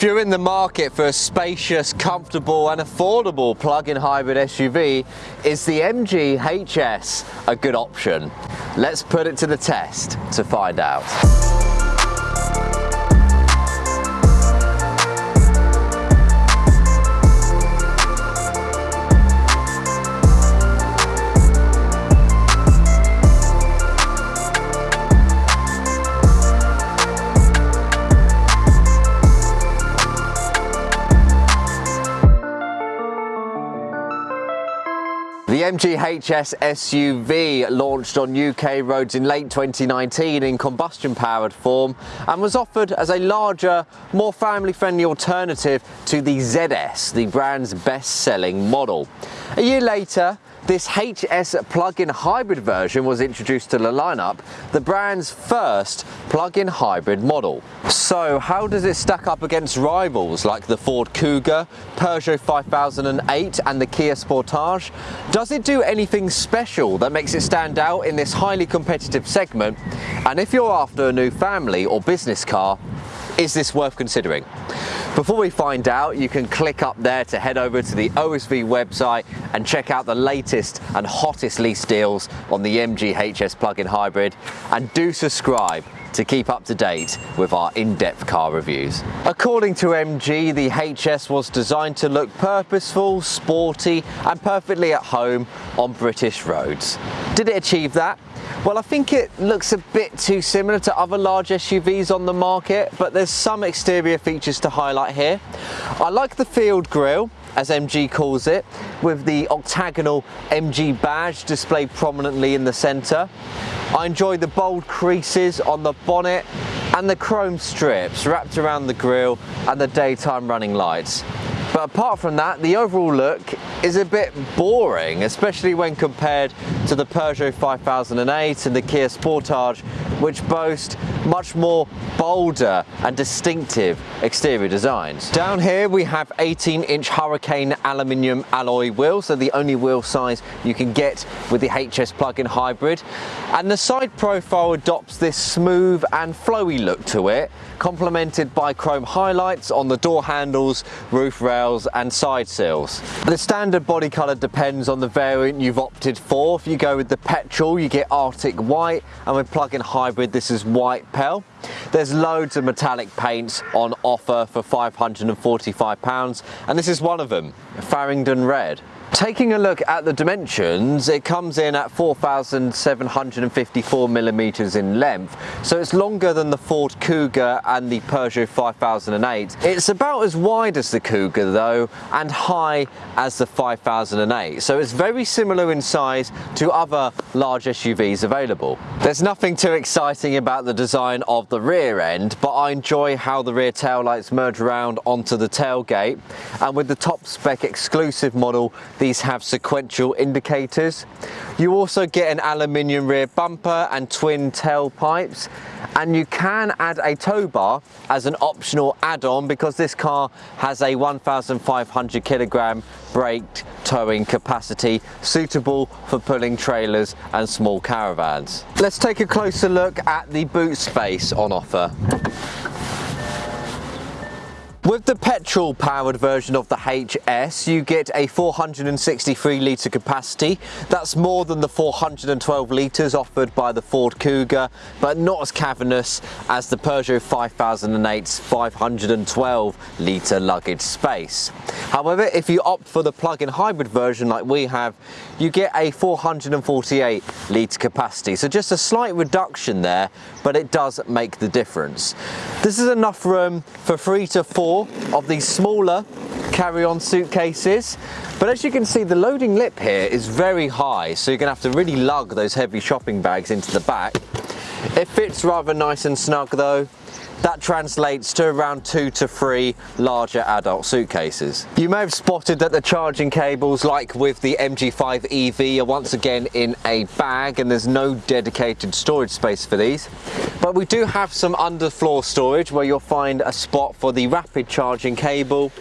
If you're in the market for a spacious, comfortable and affordable plug-in hybrid SUV, is the MG HS a good option? Let's put it to the test to find out. MG HS SUV launched on UK roads in late 2019 in combustion powered form and was offered as a larger, more family friendly alternative to the ZS, the brand's best selling model. A year later, this HS plug-in hybrid version was introduced to the lineup, the brand's first plug-in hybrid model. So how does it stack up against rivals like the Ford Kuga, Peugeot 5008 and the Kia Sportage? Does it do anything special that makes it stand out in this highly competitive segment? And if you're after a new family or business car, is this worth considering? Before we find out, you can click up there to head over to the OSV website and check out the latest and hottest lease deals on the MG HS plug-in hybrid and do subscribe to keep up to date with our in-depth car reviews. According to MG, the HS was designed to look purposeful, sporty and perfectly at home on British roads. Did it achieve that? Well, I think it looks a bit too similar to other large SUVs on the market, but there's some exterior features to highlight here. I like the field grille, as MG calls it, with the octagonal MG badge displayed prominently in the centre. I enjoy the bold creases on the bonnet and the chrome strips wrapped around the grille and the daytime running lights. But apart from that, the overall look is a bit boring, especially when compared to the Peugeot 5008 and the Kia Sportage, which boast much more bolder and distinctive exterior designs. Down here we have 18 inch Hurricane aluminium alloy wheels, so the only wheel size you can get with the HS plug-in hybrid. And the side profile adopts this smooth and flowy look to it, complemented by chrome highlights on the door handles, roof rails and side sills. The standard body colour depends on the variant you've opted for. If you go with the petrol you get Arctic white and with plug-in hybrid this is white pearl. There's loads of metallic paints on offer for £545 and this is one of them, Farringdon Red. Taking a look at the dimensions, it comes in at 4,754 millimeters in length, so it's longer than the Ford Kuga and the Peugeot 5008. It's about as wide as the Kuga though, and high as the 5008, so it's very similar in size to other large SUVs available. There's nothing too exciting about the design of the rear end, but I enjoy how the rear taillights merge around onto the tailgate, and with the top spec exclusive model, these have sequential indicators. You also get an aluminium rear bumper and twin tailpipes and you can add a tow bar as an optional add-on because this car has a 1,500 kilogram braked towing capacity suitable for pulling trailers and small caravans. Let's take a closer look at the boot space on offer. With the petrol powered version of the HS, you get a 463 litre capacity. That's more than the 412 litres offered by the Ford Kuga, but not as cavernous as the Peugeot 5008's 512 litre luggage space. However, if you opt for the plug-in hybrid version like we have, you get a 448 litre capacity. So just a slight reduction there, but it does make the difference. This is enough room for three to four four of these smaller carry-on suitcases. But as you can see the loading lip here is very high so you're gonna have to really lug those heavy shopping bags into the back. It fits rather nice and snug though that translates to around two to three larger adult suitcases. You may have spotted that the charging cables, like with the MG5 EV, are once again in a bag and there's no dedicated storage space for these. But we do have some underfloor storage where you'll find a spot for the rapid charging cable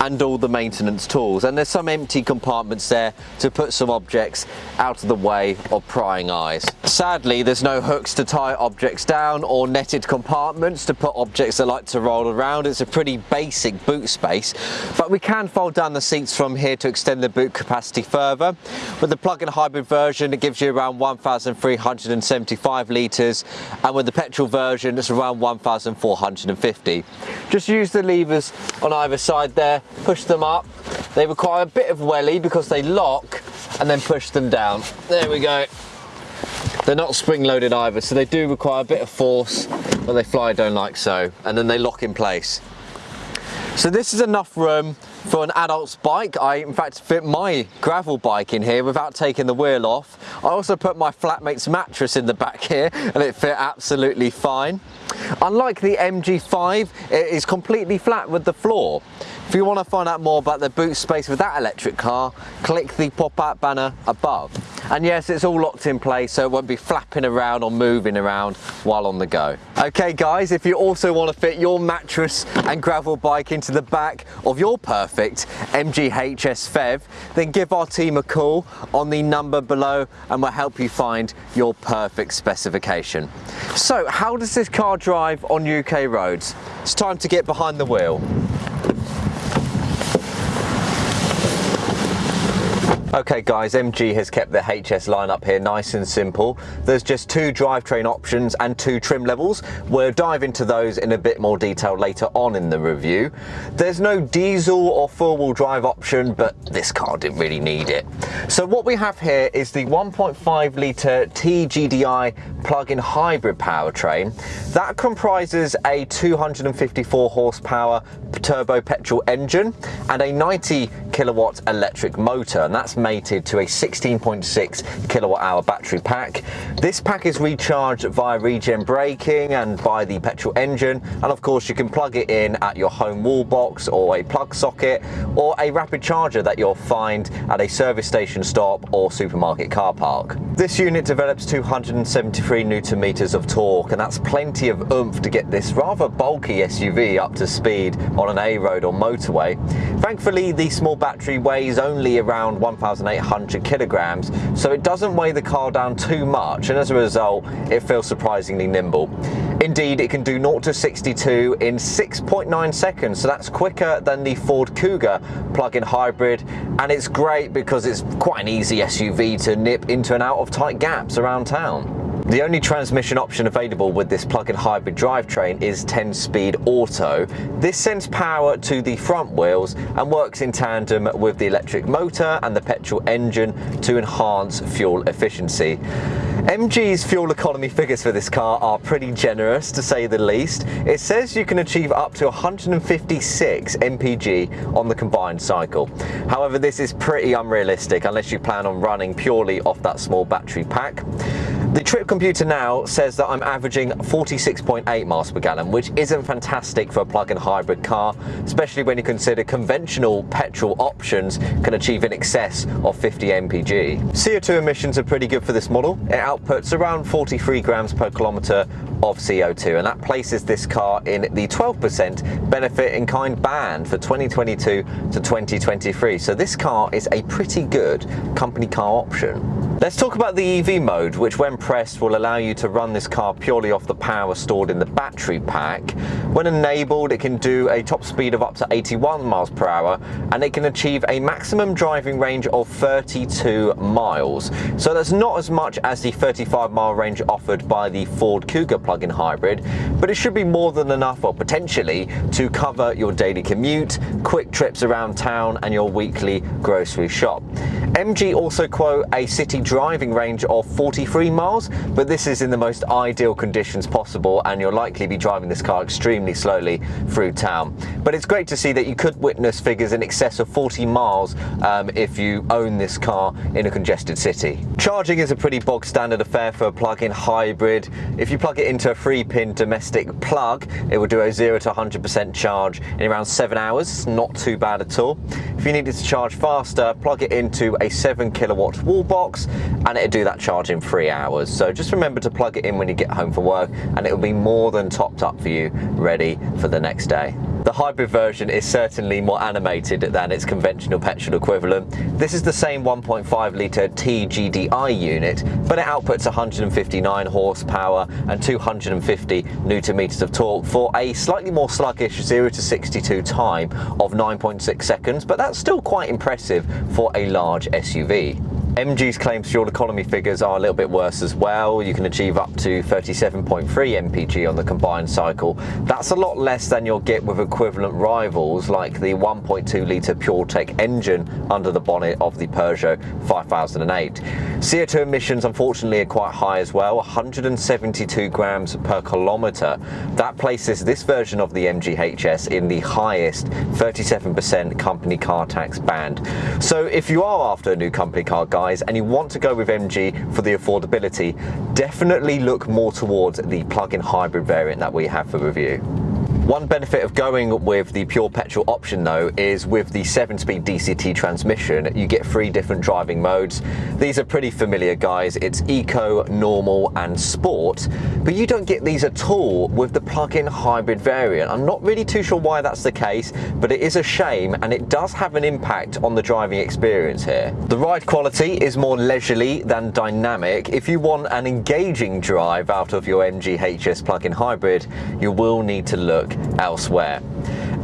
and all the maintenance tools and there's some empty compartments there to put some objects out of the way of prying eyes. Sadly there's no hooks to tie objects down or netted compartments compartments to put objects that like to roll around. It's a pretty basic boot space, but we can fold down the seats from here to extend the boot capacity further. With the plug-in hybrid version, it gives you around 1,375 litres, and with the petrol version, it's around 1,450. Just use the levers on either side there, push them up. They require a bit of welly because they lock, and then push them down. There we go. They're not spring loaded either, so they do require a bit of force when they fly down like so, and then they lock in place. So this is enough room for an adult's bike. I in fact fit my gravel bike in here without taking the wheel off. I also put my flatmate's mattress in the back here and it fit absolutely fine. Unlike the MG5, it is completely flat with the floor. If you want to find out more about the boot space with that electric car, click the pop-out banner above. And yes, it's all locked in place so it won't be flapping around or moving around while on the go. Okay guys, if you also want to fit your mattress and gravel bike into the back of your perfect MG HS PHEV, then give our team a call on the number below and we'll help you find your perfect specification. So how does this car drive on UK roads? It's time to get behind the wheel. Okay guys, MG has kept the HS lineup here nice and simple. There's just two drivetrain options and two trim levels. We'll dive into those in a bit more detail later on in the review. There's no diesel or four-wheel drive option, but this car didn't really need it. So what we have here is the 1.5 litre TGDI plug-in hybrid powertrain. That comprises a 254 horsepower turbo petrol engine and a 90 kilowatt electric motor, and that's mated to a 16.6 kilowatt hour battery pack. This pack is recharged via regen braking and by the petrol engine and of course you can plug it in at your home wall box or a plug socket or a rapid charger that you'll find at a service station stop or supermarket car park. This unit develops 273 newton meters of torque and that's plenty of oomph to get this rather bulky SUV up to speed on an A road or motorway. Thankfully the small battery weighs only around 1,000 1,800 kilograms, so it doesn't weigh the car down too much, and as a result, it feels surprisingly nimble. Indeed, it can do 0 to 62 in 6.9 seconds, so that's quicker than the Ford Kuga plug-in hybrid, and it's great because it's quite an easy SUV to nip into and out of tight gaps around town. The only transmission option available with this plug-in hybrid drivetrain is 10-speed auto. This sends power to the front wheels and works in tandem with the electric motor and the petrol engine to enhance fuel efficiency. MG's fuel economy figures for this car are pretty generous to say the least. It says you can achieve up to 156 mpg on the combined cycle. However, this is pretty unrealistic unless you plan on running purely off that small battery pack. The trip computer now says that I'm averaging 46.8 miles per gallon, which isn't fantastic for a plug-in hybrid car, especially when you consider conventional petrol options can achieve in excess of 50 mpg. CO2 emissions are pretty good for this model. It outputs around 43 grams per kilometre of CO2 and that places this car in the 12% benefit in kind band for 2022 to 2023. So this car is a pretty good company car option. Let's talk about the EV mode, which when pressed will allow you to run this car purely off the power stored in the battery pack. When enabled, it can do a top speed of up to 81 miles per hour, and it can achieve a maximum driving range of 32 miles. So that's not as much as the 35 mile range offered by the Ford Kuga plug-in hybrid, but it should be more than enough, or potentially, to cover your daily commute, quick trips around town, and your weekly grocery shop. MG also quote a city driving range of 43 miles, but this is in the most ideal conditions possible and you'll likely be driving this car extremely slowly through town. But it's great to see that you could witness figures in excess of 40 miles um, if you own this car in a congested city. Charging is a pretty bog standard affair for a plug-in hybrid. If you plug it into a 3-pin domestic plug, it will do a 0 to 100% charge in around 7 hours, not too bad at all. If you needed to charge faster, plug it into a 7 kilowatt wall box and it'll do that charge in three hours. So just remember to plug it in when you get home from work and it will be more than topped up for you, ready for the next day. The hybrid version is certainly more animated than its conventional petrol equivalent. This is the same 1.5 litre TGDI unit, but it outputs 159 horsepower and 250 newton meters of torque for a slightly more sluggish 0 to 62 time of 9.6 seconds, but that's still quite impressive for a large SUV. MG's claims fuel economy figures are a little bit worse as well. You can achieve up to 37.3 mpg on the combined cycle. That's a lot less than you'll get with equivalent rivals like the 1.2 litre PureTech engine under the bonnet of the Peugeot 5008. CO2 emissions unfortunately are quite high as well, 172 grams per kilometre. That places this version of the MG HS in the highest 37% company car tax band. So if you are after a new company car, guys, and you want to go with MG for the affordability, definitely look more towards the plug-in hybrid variant that we have for review. One benefit of going with the pure petrol option though is with the 7-speed DCT transmission you get three different driving modes. These are pretty familiar guys, it's Eco, Normal and Sport, but you don't get these at all with the plug-in hybrid variant. I'm not really too sure why that's the case, but it is a shame and it does have an impact on the driving experience here. The ride quality is more leisurely than dynamic. If you want an engaging drive out of your MG HS plug-in hybrid, you will need to look elsewhere.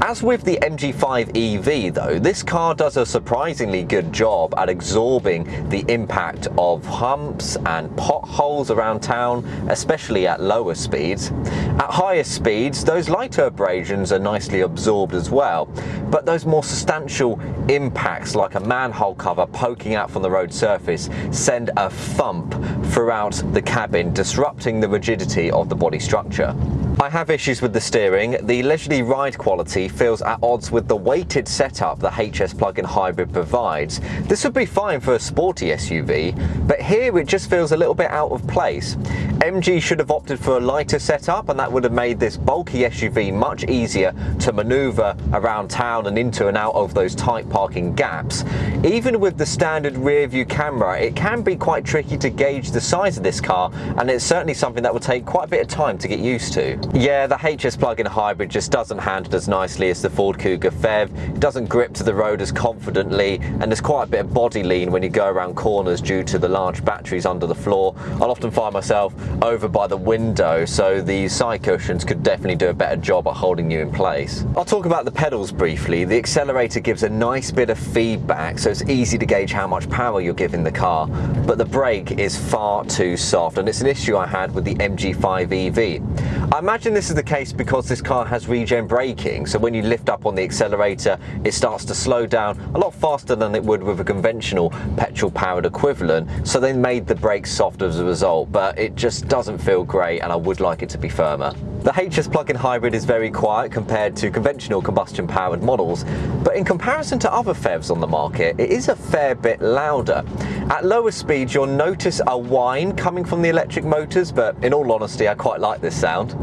As with the MG5 EV though, this car does a surprisingly good job at absorbing the impact of humps and potholes around town, especially at lower speeds. At higher speeds, those lighter abrasions are nicely absorbed as well, but those more substantial impacts like a manhole cover poking out from the road surface send a thump throughout the cabin, disrupting the rigidity of the body structure. I have issues with the steering. The leisurely ride quality feels at odds with the weighted setup the HS plug-in hybrid provides. This would be fine for a sporty SUV, but here it just feels a little bit out of place. MG should have opted for a lighter setup and that would have made this bulky SUV much easier to maneuver around town and into and out of those tight parking gaps. Even with the standard rear view camera, it can be quite tricky to gauge the size of this car and it's certainly something that will take quite a bit of time to get used to. Yeah, the HS plug-in hybrid just doesn't handle as nicely as the Ford Kuga FEV. It doesn't grip to the road as confidently, and there's quite a bit of body lean when you go around corners due to the large batteries under the floor. I'll often find myself over by the window, so the side cushions could definitely do a better job at holding you in place. I'll talk about the pedals briefly. The accelerator gives a nice bit of feedback, so it's easy to gauge how much power you're giving the car, but the brake is far too soft, and it's an issue I had with the MG5 EV. I imagine this is the case because this car has regen braking, so when you lift up on the accelerator, it starts to slow down a lot faster than it would with a conventional petrol-powered equivalent, so they made the brakes soft as a result, but it just doesn't feel great and I would like it to be firmer. The HS plug-in hybrid is very quiet compared to conventional combustion-powered models, but in comparison to other PHEVs on the market, it is a fair bit louder. At lower speeds, you'll notice a whine coming from the electric motors, but in all honesty, I quite like this sound.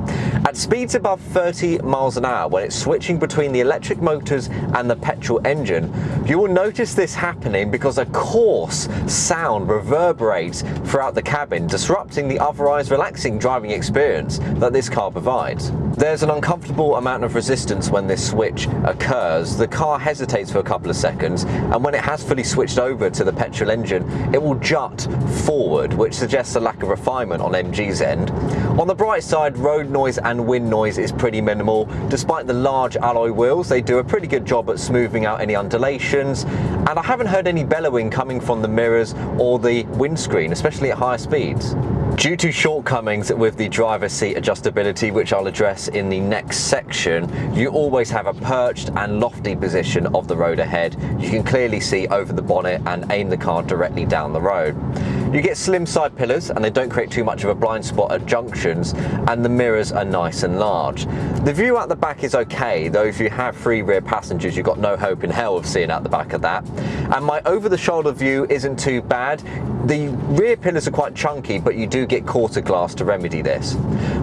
At speeds above 30 miles an hour, when it's switching between the electric motors and the petrol engine, you will notice this happening because a coarse sound reverberates throughout the cabin, disrupting the otherwise relaxing driving experience that this car provides. There's an uncomfortable amount of resistance when this switch occurs. The car hesitates for a couple of seconds, and when it has fully switched over to the petrol engine, it will jut forward, which suggests a lack of refinement on MG's end. On the bright side, road noise and wind noise is pretty minimal. Despite the large alloy wheels, they do a pretty good job at smoothing out any undulations, and I haven't heard any bellowing coming from the mirrors or the windscreen, especially at higher speeds. Due to shortcomings with the driver's seat adjustability, which I'll address in the next section, you always have a perched and lofty position of the road ahead. You can clearly see over the bonnet and aim the car directly down the road. You get slim side pillars and they don't create too much of a blind spot at junctions and the mirrors are nice and large. The view out the back is okay, though if you have three rear passengers you've got no hope in hell of seeing out the back of that. And my over the shoulder view isn't too bad. The rear pillars are quite chunky but you do get quarter glass to remedy this.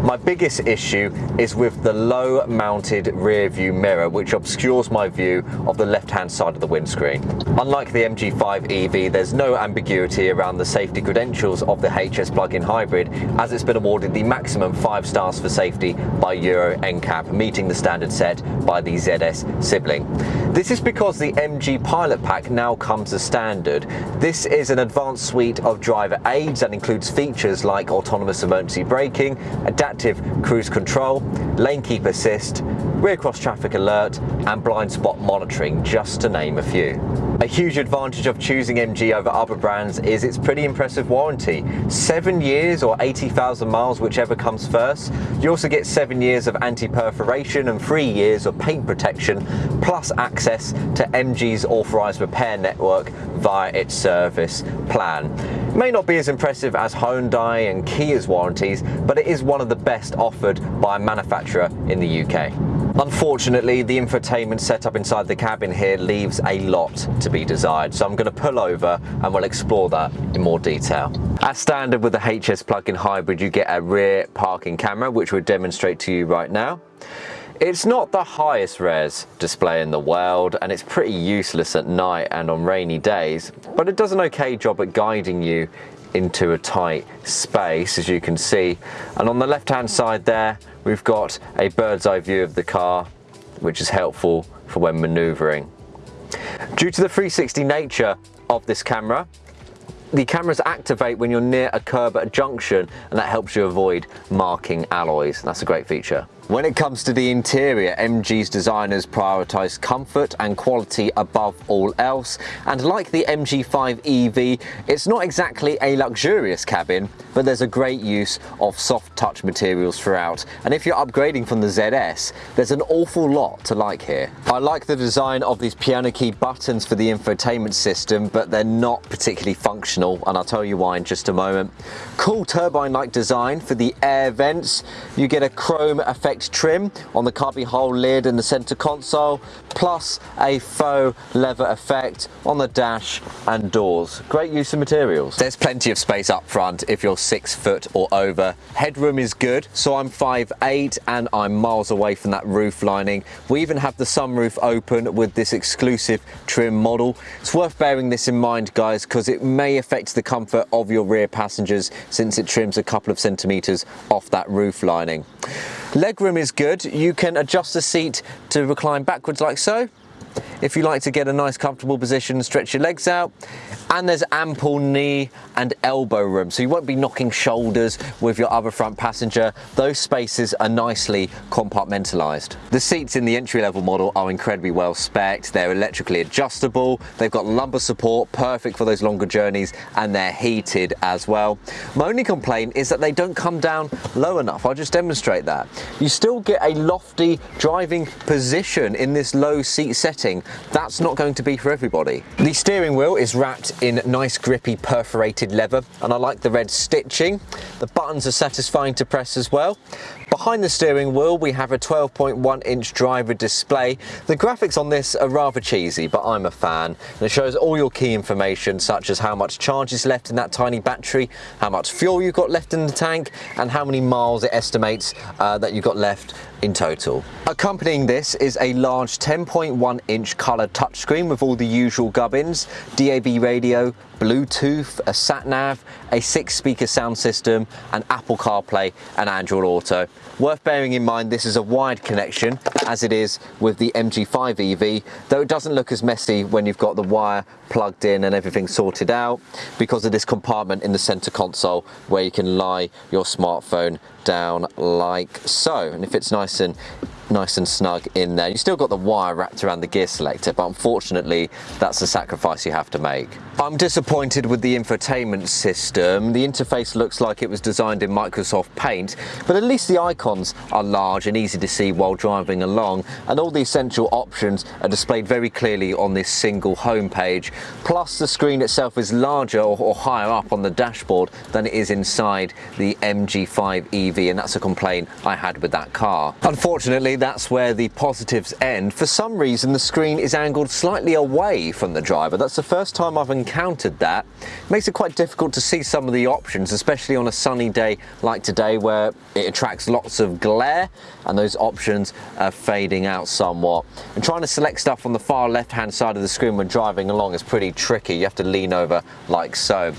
My biggest issue is with the low mounted rear view mirror which obscures my view of the left hand side of the windscreen. Unlike the MG5 EV there's no ambiguity around the safety credentials of the HS plug-in hybrid as it's been awarded the maximum 5 stars for safety by Euro NCAP meeting the standard set by the ZS sibling. This is because the MG Pilot Pack now comes as standard. This is an advanced suite of driver aids that includes features like autonomous emergency braking, adaptive cruise control, lane keep assist, rear cross traffic alert and blind spot monitoring just to name a few. A huge advantage of choosing MG over other brands is its pretty impressive warranty. Seven years or 80,000 miles, whichever comes first. You also get seven years of anti-perforation and three years of paint protection, plus access to MG's authorized repair network via its service plan. It may not be as impressive as Hyundai and Kia's warranties, but it is one of the best offered by a manufacturer in the UK. Unfortunately, the infotainment setup inside the cabin here leaves a lot to be desired, so I'm going to pull over and we'll explore that in more detail. As standard with the HS plug-in hybrid, you get a rear parking camera, which we'll demonstrate to you right now. It's not the highest res display in the world and it's pretty useless at night and on rainy days, but it does an okay job at guiding you into a tight space as you can see. And on the left hand side there, we've got a bird's eye view of the car, which is helpful for when maneuvering. Due to the 360 nature of this camera, the cameras activate when you're near a curb at a junction and that helps you avoid marking alloys. That's a great feature. When it comes to the interior, MG's designers prioritise comfort and quality above all else, and like the MG5 EV, it's not exactly a luxurious cabin, but there's a great use of soft touch materials throughout, and if you're upgrading from the ZS, there's an awful lot to like here. I like the design of these piano key buttons for the infotainment system, but they're not particularly functional, and I'll tell you why in just a moment. Cool turbine-like design for the air vents. You get a chrome effect trim on the cubby hole lid and the center console, plus a faux leather effect on the dash and doors. Great use of materials. There's plenty of space up front if you're six foot or over. Headroom is good, so I'm 5'8 and I'm miles away from that roof lining. We even have the sunroof open with this exclusive trim model. It's worth bearing this in mind guys because it may affect the comfort of your rear passengers since it trims a couple of centimeters off that roof lining. Legroom is good. You can adjust the seat to recline backwards like so if you like to get a nice comfortable position stretch your legs out. And there's ample knee and elbow room. So you won't be knocking shoulders with your other front passenger. Those spaces are nicely compartmentalized. The seats in the entry level model are incredibly well spec'd they're electrically adjustable. They've got lumbar support perfect for those longer journeys and they're heated as well. My only complaint is that they don't come down low enough. I'll just demonstrate that. You still get a lofty driving position in this low seat setting that's not going to be for everybody. The steering wheel is wrapped in nice grippy perforated leather and I like the red stitching. The buttons are satisfying to press as well. Behind the steering wheel we have a 12.1 inch driver display. The graphics on this are rather cheesy but I'm a fan and it shows all your key information such as how much charge is left in that tiny battery, how much fuel you've got left in the tank and how many miles it estimates uh, that you've got left in total. Accompanying this is a large 10.1 inch colour touchscreen with all the usual gubbins, DAB radio, Bluetooth, a sat nav, a six speaker sound system, and Apple CarPlay and Android Auto. Worth bearing in mind this is a wired connection as it is with the MG5 EV, though it doesn't look as messy when you've got the wire plugged in and everything sorted out because of this compartment in the center console where you can lie your smartphone down like so. And if it's nice and nice and snug in there. You still got the wire wrapped around the gear selector, but unfortunately that's the sacrifice you have to make. I'm disappointed with the infotainment system. The interface looks like it was designed in Microsoft Paint, but at least the icons are large and easy to see while driving along, and all the essential options are displayed very clearly on this single home page. Plus the screen itself is larger or, or higher up on the dashboard than it is inside the MG5 EV, and that's a complaint I had with that car. Unfortunately, that's where the positives end. For some reason, the screen is angled slightly away from the driver. That's the first time I've encountered that. It makes it quite difficult to see some of the options, especially on a sunny day like today where it attracts lots of glare and those options are fading out somewhat. And trying to select stuff on the far left hand side of the screen when driving along is pretty tricky. You have to lean over like so.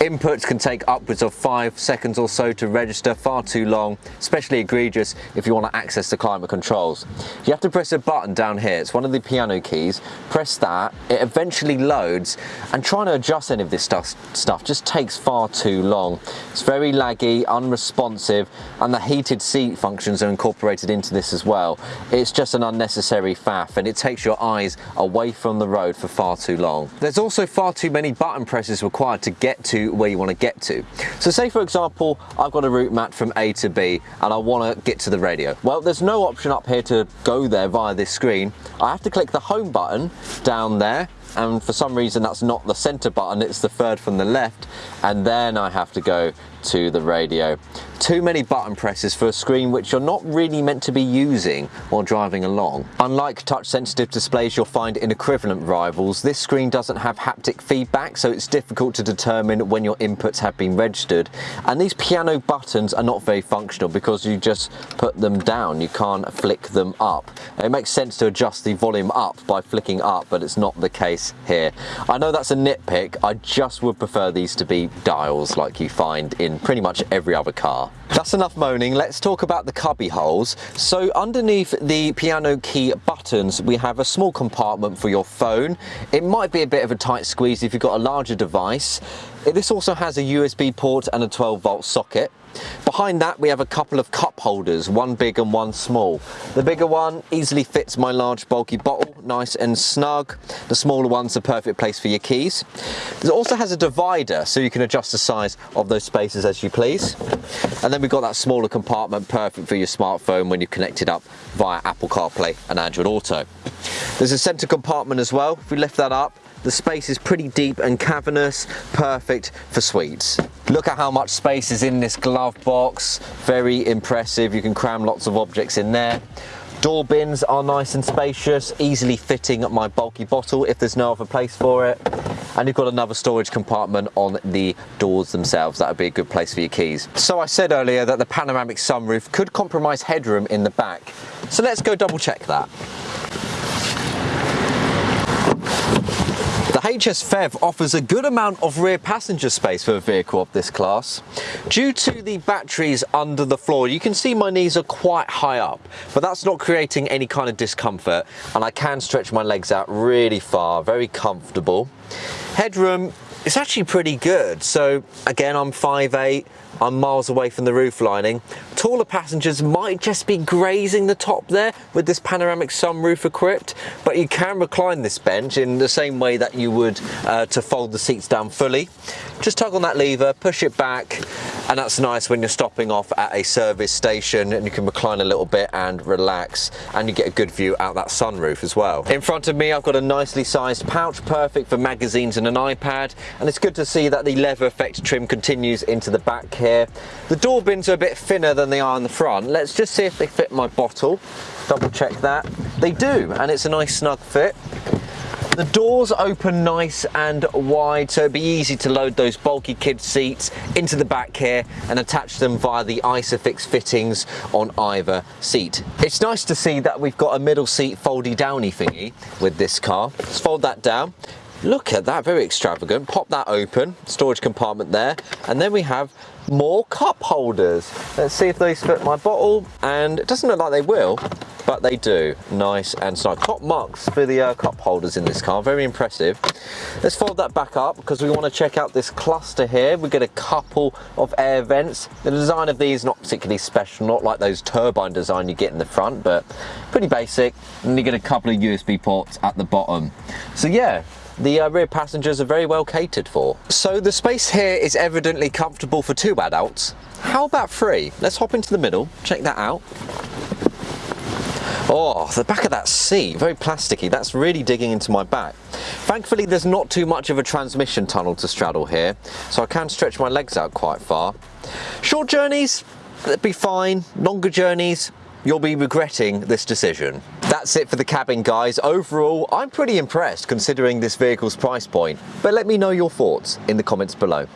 Inputs can take upwards of five seconds or so to register, far too long, especially egregious if you want to access the climate controls. You have to press a button down here, it's one of the piano keys, press that, it eventually loads, and trying to adjust any of this stuff, stuff just takes far too long. It's very laggy, unresponsive, and the heated seat functions are incorporated into this as well. It's just an unnecessary faff, and it takes your eyes away from the road for far too long. There's also far too many button presses required to get to where you want to get to. So say for example, I've got a route map from A to B and I want to get to the radio. Well, there's no option up here to go there via this screen. I have to click the home button down there and for some reason that's not the center button it's the third from the left. And then I have to go to the radio. Too many button presses for a screen which you're not really meant to be using while driving along. Unlike touch sensitive displays you'll find in equivalent rivals, this screen doesn't have haptic feedback so it's difficult to determine when your inputs have been registered. And these piano buttons are not very functional because you just put them down, you can't flick them up. It makes sense to adjust the volume up by flicking up but it's not the case here. I know that's a nitpick, I just would prefer these to be dials like you find in pretty much every other car. That's enough moaning, let's talk about the cubby holes. So underneath the piano key buttons, we have a small compartment for your phone. It might be a bit of a tight squeeze if you've got a larger device. This also has a USB port and a 12 volt socket. Behind that we have a couple of cup holders, one big and one small. The bigger one easily fits my large bulky bottle, nice and snug. The smaller one's the perfect place for your keys. It also has a divider so you can adjust the size of those spaces as you please. And then we've got that smaller compartment perfect for your smartphone when you're connected up via Apple CarPlay and Android Auto. There's a center compartment as well. If we lift that up, the space is pretty deep and cavernous, perfect for sweets. Look at how much space is in this glove box. Very impressive. You can cram lots of objects in there. Door bins are nice and spacious, easily fitting my bulky bottle if there's no other place for it. And you've got another storage compartment on the doors themselves. That would be a good place for your keys. So I said earlier that the panoramic sunroof could compromise headroom in the back. So let's go double check that. HS PHEV offers a good amount of rear passenger space for a vehicle of this class. Due to the batteries under the floor, you can see my knees are quite high up, but that's not creating any kind of discomfort and I can stretch my legs out really far, very comfortable. Headroom it's actually pretty good. So again, I'm 5'8", I'm miles away from the roof lining. Taller passengers might just be grazing the top there with this panoramic sunroof equipped, but you can recline this bench in the same way that you would uh, to fold the seats down fully. Just tug on that lever, push it back, and that's nice when you're stopping off at a service station and you can recline a little bit and relax and you get a good view out that sunroof as well. In front of me I've got a nicely sized pouch, perfect for magazines and an iPad, and it's good to see that the leather effect trim continues into the back here. The door bins are a bit thinner than they are in the front. Let's just see if they fit my bottle. Double check that. They do, and it's a nice snug fit. The doors open nice and wide, so it'd be easy to load those bulky kid seats into the back here and attach them via the Isofix fittings on either seat. It's nice to see that we've got a middle seat foldy downy thingy with this car. Let's fold that down. Look at that, very extravagant. Pop that open, storage compartment there, and then we have more cup holders. Let's see if these fit my bottle, and it doesn't look like they will, but they do. Nice and snug. Top marks for the uh, cup holders in this car, very impressive. Let's fold that back up because we want to check out this cluster here. We get a couple of air vents. The design of these not particularly special, not like those turbine design you get in the front, but pretty basic. And you get a couple of USB ports at the bottom. So yeah, the uh, rear passengers are very well catered for. So the space here is evidently comfortable for two adults. How about three? Let's hop into the middle, check that out. Oh, the back of that seat, very plasticky. That's really digging into my back. Thankfully, there's not too much of a transmission tunnel to straddle here, so I can stretch my legs out quite far. Short journeys, that'd be fine. Longer journeys, you'll be regretting this decision. That's it for the cabin guys. Overall, I'm pretty impressed considering this vehicle's price point, but let me know your thoughts in the comments below.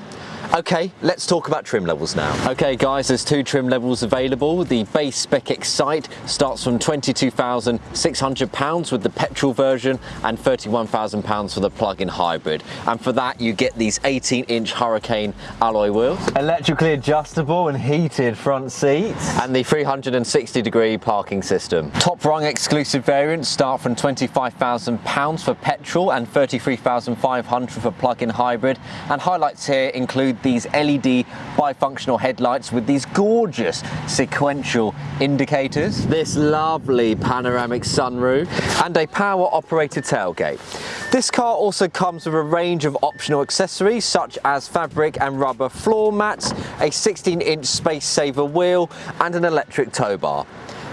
Okay, let's talk about trim levels now. Okay guys, there's two trim levels available. The base spec Excite starts from £22,600 with the petrol version and £31,000 for the plug-in hybrid. And for that, you get these 18-inch Hurricane alloy wheels. Electrically adjustable and heated front seats. And the 360 degree parking system. Top rung exclusive variants start from £25,000 for petrol and £33,500 for plug-in hybrid. And highlights here include these LED bifunctional headlights with these gorgeous sequential indicators, this lovely panoramic sunroof, and a power operated tailgate. This car also comes with a range of optional accessories such as fabric and rubber floor mats, a 16 inch space saver wheel and an electric tow bar.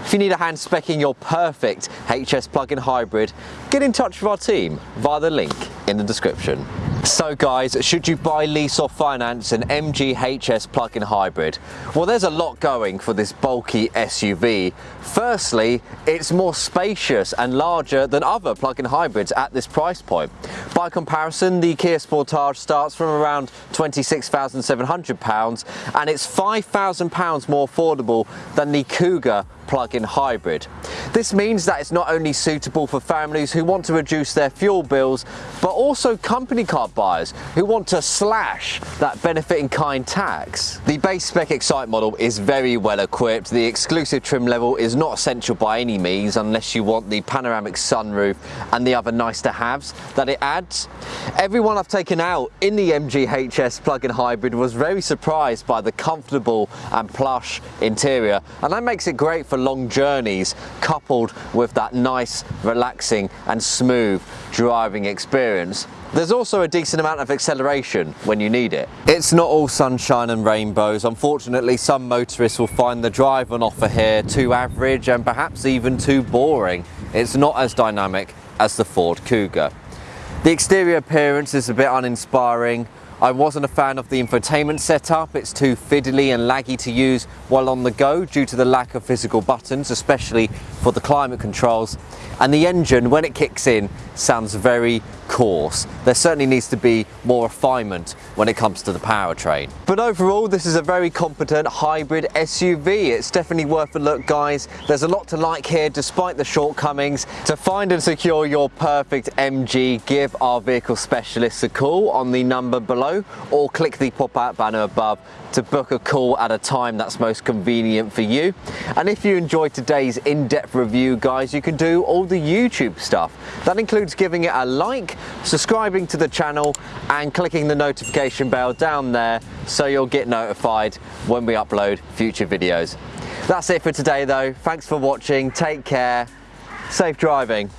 If you need a hand specking your perfect HS plug-in hybrid, get in touch with our team via the link in the description. So guys, should you buy, lease or finance an MG HS plug-in hybrid? Well, there's a lot going for this bulky SUV. Firstly, it's more spacious and larger than other plug-in hybrids at this price point. By comparison, the Kia Sportage starts from around £26,700 and it's £5,000 more affordable than the Kuga plug-in hybrid. This means that it's not only suitable for families who want to reduce their fuel bills, but also company car buyers who want to slash that benefit in kind tax. The base spec Excite model is very well equipped. The exclusive trim level is not essential by any means unless you want the panoramic sunroof and the other nice to haves that it adds. Everyone I've taken out in the MG HS plug-in hybrid was very surprised by the comfortable and plush interior and that makes it great for for long journeys coupled with that nice, relaxing and smooth driving experience. There's also a decent amount of acceleration when you need it. It's not all sunshine and rainbows. Unfortunately, some motorists will find the drive on offer here too average and perhaps even too boring. It's not as dynamic as the Ford Kuga. The exterior appearance is a bit uninspiring, I wasn't a fan of the infotainment setup, it's too fiddly and laggy to use while on the go due to the lack of physical buttons, especially for the climate controls. And the engine, when it kicks in, sounds very course. There certainly needs to be more refinement when it comes to the powertrain. But overall, this is a very competent hybrid SUV. It's definitely worth a look, guys. There's a lot to like here, despite the shortcomings. To find and secure your perfect MG, give our vehicle specialists a call on the number below or click the pop-out banner above to book a call at a time that's most convenient for you. And if you enjoyed today's in-depth review, guys, you can do all the YouTube stuff. That includes giving it a subscribing to the channel, and clicking the notification bell down there so you'll get notified when we upload future videos. That's it for today though. Thanks for watching. Take care. Safe driving.